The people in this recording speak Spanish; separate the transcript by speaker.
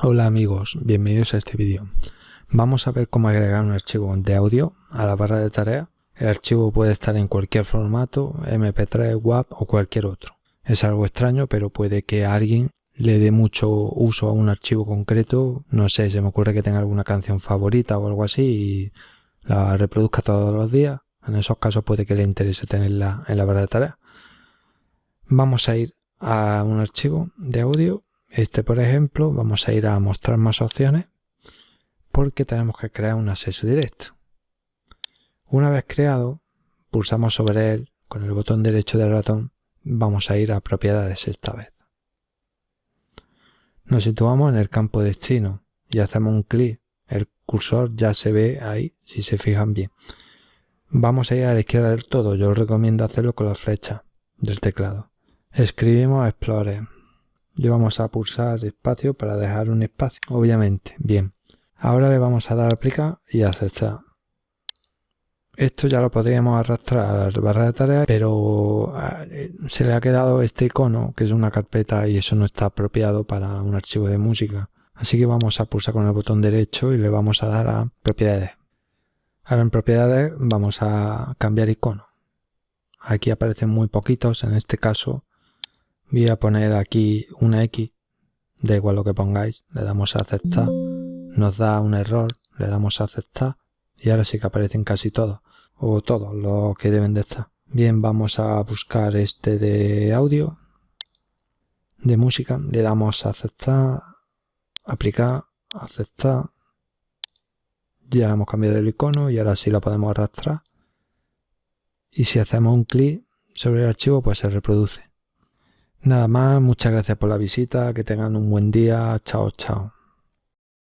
Speaker 1: Hola amigos, bienvenidos a este vídeo. Vamos a ver cómo agregar un archivo de audio a la barra de tareas. El archivo puede estar en cualquier formato, MP3, WAV o cualquier otro. Es algo extraño, pero puede que alguien le dé mucho uso a un archivo concreto. No sé, se me ocurre que tenga alguna canción favorita o algo así y la reproduzca todos los días. En esos casos puede que le interese tenerla en la barra de tareas. Vamos a ir a un archivo de audio este, por ejemplo, vamos a ir a mostrar más opciones porque tenemos que crear un acceso directo. Una vez creado, pulsamos sobre él con el botón derecho del ratón. Vamos a ir a propiedades esta vez. Nos situamos en el campo destino y hacemos un clic. El cursor ya se ve ahí, si se fijan bien. Vamos a ir a la izquierda del todo. Yo os recomiendo hacerlo con la flecha del teclado. Escribimos Explorer le vamos a pulsar espacio para dejar un espacio, obviamente. Bien, ahora le vamos a dar a aplicar y aceptar. Esto ya lo podríamos arrastrar a la barra de tareas, pero eh, se le ha quedado este icono, que es una carpeta, y eso no está apropiado para un archivo de música. Así que vamos a pulsar con el botón derecho y le vamos a dar a propiedades. Ahora en propiedades vamos a cambiar icono. Aquí aparecen muy poquitos, en este caso voy a poner aquí una X, da igual lo que pongáis, le damos a aceptar, nos da un error, le damos a aceptar y ahora sí que aparecen casi todos, o todos los que deben de estar. Bien, vamos a buscar este de audio, de música, le damos a aceptar, aplicar, aceptar, ya hemos cambiado el icono y ahora sí lo podemos arrastrar. Y si hacemos un clic sobre el archivo, pues se reproduce. Nada más, muchas gracias por la visita, que tengan un buen día, chao chao.